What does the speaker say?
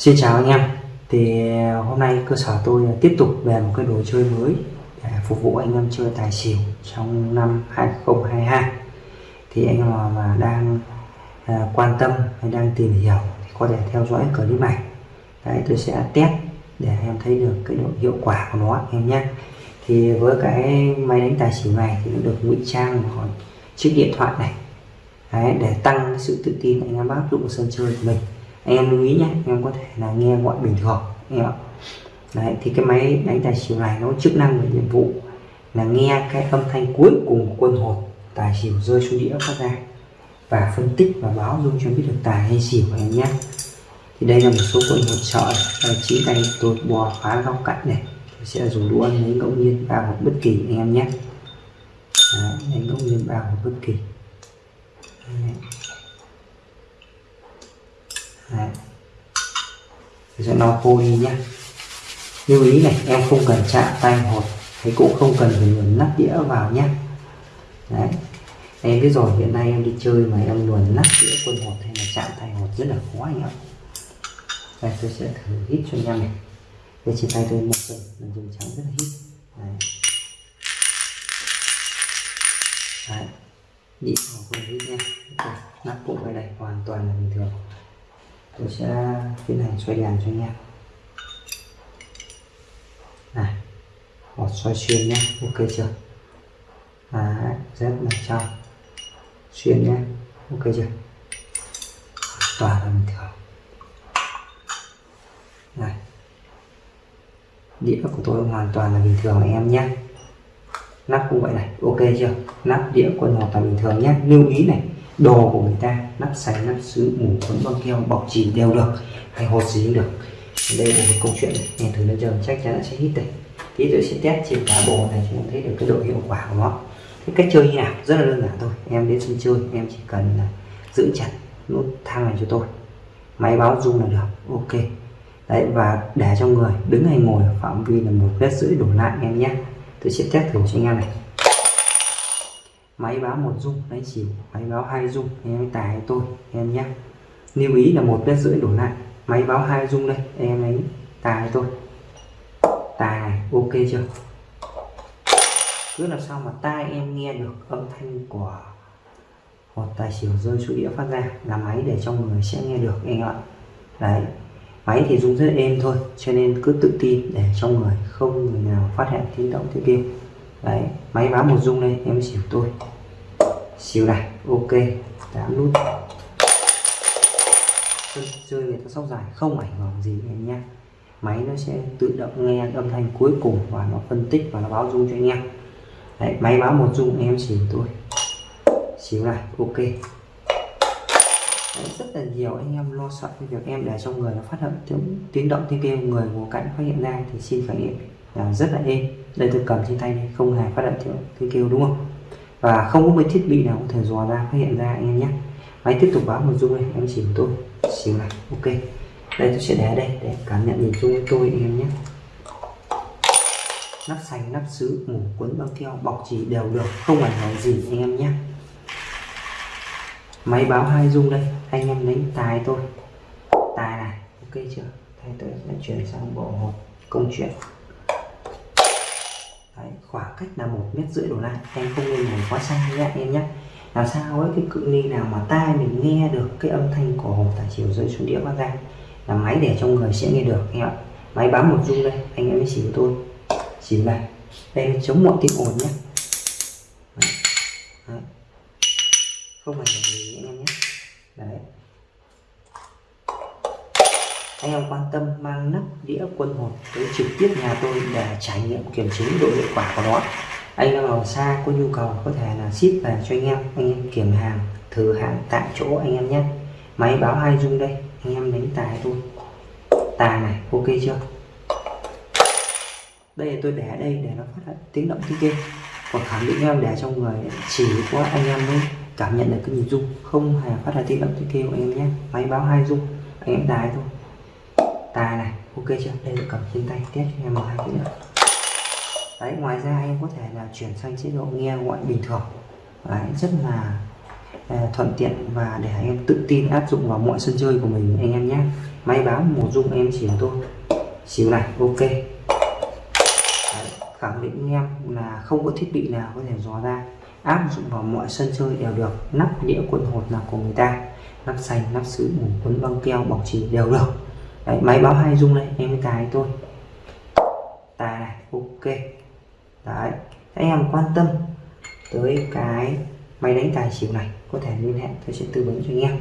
Xin chào anh em. Thì à, hôm nay cơ sở tôi à, tiếp tục về một cái đồ chơi mới để phục vụ anh em chơi tài xỉu trong năm 2022 thì anh em mà đang à, quan tâm hay đang tìm hiểu thì có thể theo dõi clip này. Đấy tôi sẽ test để em thấy được cái độ hiệu quả của nó em nhé. Thì với cái máy đánh tài xỉu này thì nó được ngụy trang vào chiếc điện thoại này. Đấy, để tăng sự tự tin anh em áp dụng sân chơi của mình anh em lưu ý nhé anh em có thể là nghe gọi bình thường em ạ. Đấy thì cái máy đánh tài xỉu này nó chức năng và nhiệm vụ là nghe cái âm thanh cuối cùng của quân hồn tài xỉu rơi xuống đĩa phát ra và phân tích và báo dung cho biết được tài hay xỉu anh em nhé thì đây là một số quân hột sợ đây tay tôi bò phá góc cạnh này tôi sẽ dùng đũa lấy ngẫu nhiên ba hộp bất kỳ anh em nhé Đấy, lấy ngẫu nhiên ba hộp bất kỳ. Đấy. Đấy. sẽ lau khô đi nhé lưu ý này em không cần chạm tay hột thì cũng không cần phải luồn nắp đĩa vào nhé đấy. Em biết rồi hiện nay em đi chơi mà em luồn nắp đĩa quân hột hay là chạm tay hột rất là khó anh ạ. Đây tôi sẽ thử hít cho anh em này. Đây trên tay tôi một lần, mình dùng trắng rất là hít. Đấy. Đấy. Đi vào quân hít nha nắp cũng ở đây hoàn toàn là bình thường tôi sẽ tiến hành xoay đèn cho anh em. Này hột xoay xuyên nhé ok chưa? À, rất là trong xuyên nhé ok chưa? Toàn là bình thường này. Đĩa của tôi hoàn toàn là bình thường anh em nhé. Nắp cũng vậy này ok chưa? Nắp đĩa quân hoàn toàn bình thường nhé. Lưu ý này đồ của người ta, nắp sành, nắp sứ ngủ quấn băng keo, bọc chìm đều được, hay hột gì cũng được. Đây là một câu chuyện nghe thử nó giờ, chắc chắn sẽ hít đây. Tí nữa sẽ test trên cả bộ này chúng thấy được cái độ hiệu quả của nó. Cái cách chơi như nào? Rất là đơn giản thôi. Em đến sân chơi, em chỉ cần là giữ chặt nút thang này cho tôi. Máy báo rung là được. Ok. Đấy, và để cho người đứng hay ngồi ở phạm vi là một mét rưỡi đổ lại em nhé. Tôi sẽ test thử cho anh em này máy báo một dung, đấy chỉ máy báo hai dung, em tài tôi em nhé. Lưu ý là một mét rưỡi đổ lại máy báo hai dung đây em ấy tài tôi. Tài này ok chưa? Cứ làm sao mà tai em nghe được âm thanh của một tài xỉu rơi xuống đĩa phát ra là máy để trong người sẽ nghe được anh ạ đấy máy thì dùng rất êm thôi cho nên cứ tự tin để trong người không người nào phát hiện tiếng động tiếng kêu. Đấy máy báo một dung đây em xỉu tôi xíu này ok. Tám nút chơi người ta sóc dài không ảnh hưởng gì em nhé. Máy nó sẽ tự động nghe âm thanh cuối cùng và nó phân tích và nó báo dung cho anh em. Đấy, máy báo một dung em xỉu tôi. Xíu này ok. Đấy, rất là nhiều anh em lo sợ cái việc em để trong người nó phát hiện tiếng, tiếng động tiếng kêu người ngồi cạnh phát hiện ra thì xin khởi nghiệm là rất là êm. Đây tôi cầm trên tay này không hề phát hiện tiếng, tiếng kêu đúng không? Và không có một thiết bị nào có thể dò ra, phát hiện ra anh em nhé. Máy tiếp tục báo một rung này em của tôi xíu này, ok. Đây, tôi sẽ để đây để cảm nhận nhìn chung với tôi anh em nhé. Nắp xanh, nắp sứ, mũ cuốn băng keo, bọc chỉ đều được, không ảnh hưởng gì anh em nhé. Máy báo hai dung đây, anh em đánh tài tôi tài này, ok chưa? Thay tôi sẽ chuyển sang bộ hộp công chuyện khoảng cách là một mét rưỡi đổ lại. Em không nên ngồi quá xa nhé em nhé. Làm sao ấy, cái cự ly nào mà tai mình nghe được cái âm thanh của hồ tài chiều rơi xuống đĩa phát ra là máy để trong người sẽ nghe được em ạ. Máy bám một rung đây, anh em mới xỉu tôi. Xỉu này. Đây, chống mọi tiếng ồn nhé. Tâm mang nắp đĩa quân hồn tới trực tiếp nhà tôi để trải nghiệm kiểm chứng độ hiệu quả của nó. Anh em ở xa có nhu cầu có thể là ship về cho anh em. Anh em kiểm hàng, thử hàng tại chỗ anh em nhé. Máy báo hai dung đây? Anh em đánh tài tôi. Tài này, ok chưa? Đây là tôi để đây để nó phát tiếng động tiếng kia còn khẳng định em để trong người chỉ có anh em mới cảm nhận được cái nhìn dung không hề phát ra tiếng động tiếng kêu anh em nhé. Máy báo hai dung anh em tài thôi tài này ok chưa? Đây là cầm trên tay test cho em một hai cái nữa. Đấy ngoài ra em có thể là chuyển sang chế độ nghe gọi bình thường. Đấy rất là ờ, thuận tiện và để anh em tự tin áp dụng vào mọi sân chơi của mình anh em nhé. Máy báo một dung em chỉ thôi xíu này ok. Đấy, khẳng định anh em là không có thiết bị nào có thể dò ra áp dụng vào mọi sân chơi đều được. Nắp đĩa quân hột nào của người ta nắp xanh nắp sứ mủ quấn băng keo bọc chỉ đều được. Đấy, máy báo hai dung đây em mới tài tôi tài này ok. Đấy anh em quan tâm tới cái máy đánh tài xỉu này có thể liên hệ tôi sẽ tư vấn cho anh em.